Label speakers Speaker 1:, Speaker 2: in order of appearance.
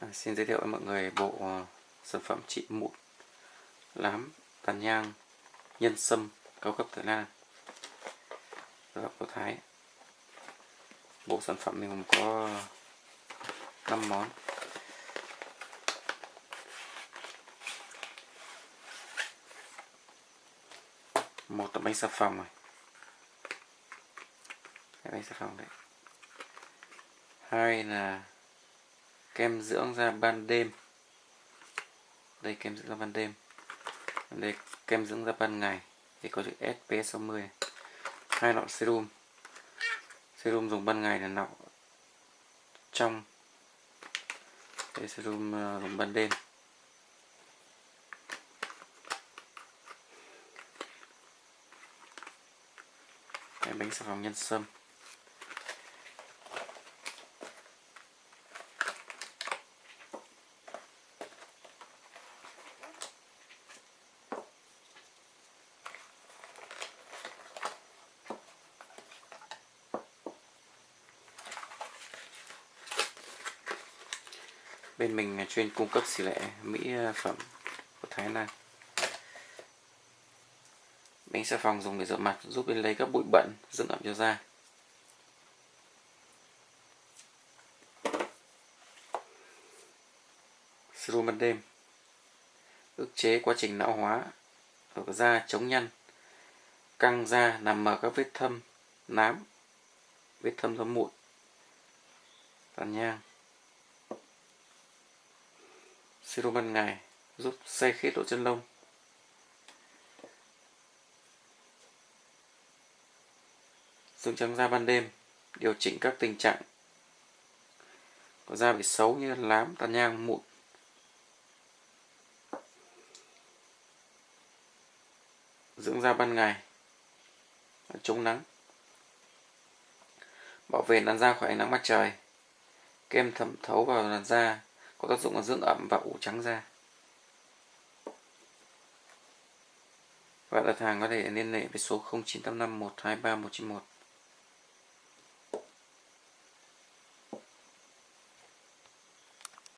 Speaker 1: À, xin giới thiệu với mọi người bộ uh, sản phẩm trị mụn lám tàn nhang nhân sâm cao cấp Thái Lan. Và của Thái. Bộ sản phẩm này gồm có 5 món. Một là bánh xà phòng này. Bánh xà phòng đấy. Hai là kem dưỡng da ban đêm. Đây kem dưỡng da ban đêm. Đây kem dưỡng da ban ngày. Thì có chữ SP60 hai lọ serum. Serum dùng ban ngày là lọ trong. Đây serum ờ, dùng ban đêm. Đây, bánh xà phòng nhân sâm. Bên mình chuyên cung cấp xỉ lệ mỹ ờ, phẩm của Thái Lan. Bánh xà phòng dùng để rửa mặt, giúp bên lấy các bụi bẩn, dưỡng ẩm cho da. Serum ban đêm. Ức chế quá trình lão hóa ở da chống nhăn, căng da làm mờ các vết thâm nám, vết thâm do mụn tàn nhang. Serum ban ngày giúp xây khít lỗ chân lông. Dùng trắng da ban đêm điều chỉnh các tình trạng có da bị xấu như lám, tàn nhang, mụn. Dưỡng da ban ngày chống nắng bảo vệ làn da khỏi ánh nắng mặt trời kem thẩm thấu vào làn da có tác dụng là dưỡng ẩm và ủ trắng da. Và đặt hàng có thể liên hệ với số 0985 123 191